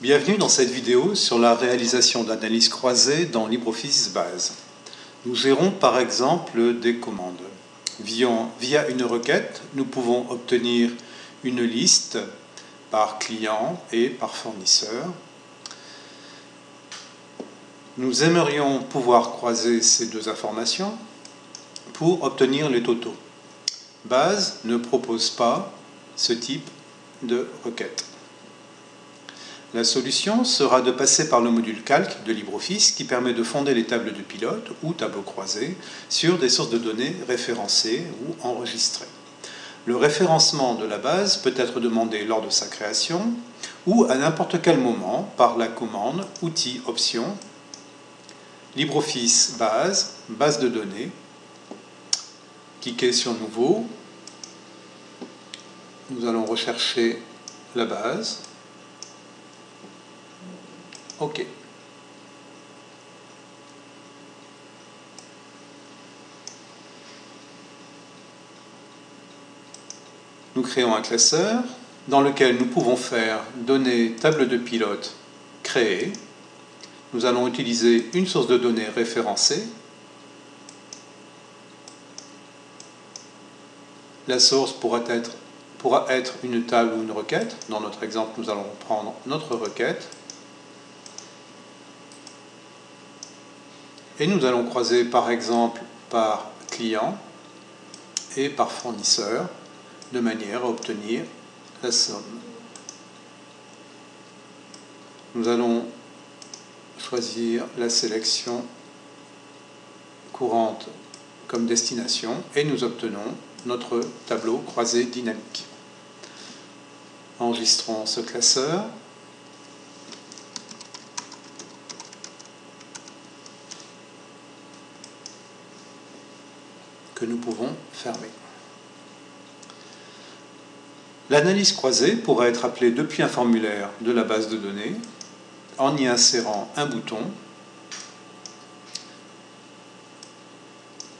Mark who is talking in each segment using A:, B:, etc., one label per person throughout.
A: Bienvenue dans cette vidéo sur la réalisation d'analyses croisées dans LibreOffice Base. Nous gérons par exemple des commandes. Via une requête, nous pouvons obtenir une liste par client et par fournisseur. Nous aimerions pouvoir croiser ces deux informations pour obtenir les totaux. Base ne propose pas ce type de requête. La solution sera de passer par le module calque de LibreOffice qui permet de fonder les tables de pilote ou tableaux croisés sur des sources de données référencées ou enregistrées. Le référencement de la base peut être demandé lors de sa création ou à n'importe quel moment par la commande outil option LibreOffice base, base de données. Cliquez sur nouveau. Nous allons rechercher la base. OK. Nous créons un classeur dans lequel nous pouvons faire données table de pilote créée. Nous allons utiliser une source de données référencée. La source pourra être, pourra être une table ou une requête. Dans notre exemple, nous allons prendre notre requête. Et nous allons croiser par exemple par client et par fournisseur de manière à obtenir la somme. Nous allons choisir la sélection courante comme destination et nous obtenons notre tableau croisé dynamique. Enregistrons ce classeur. Que nous pouvons fermer. L'analyse croisée pourra être appelée depuis un formulaire de la base de données en y insérant un bouton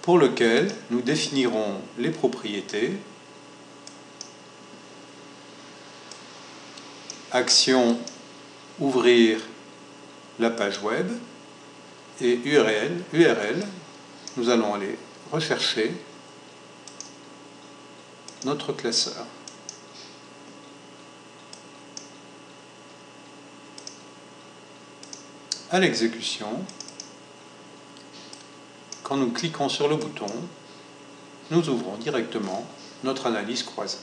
A: pour lequel nous définirons les propriétés action ouvrir la page web et URL, URL nous allons aller rechercher notre classeur. À l'exécution, quand nous cliquons sur le bouton, nous ouvrons directement notre analyse croisée.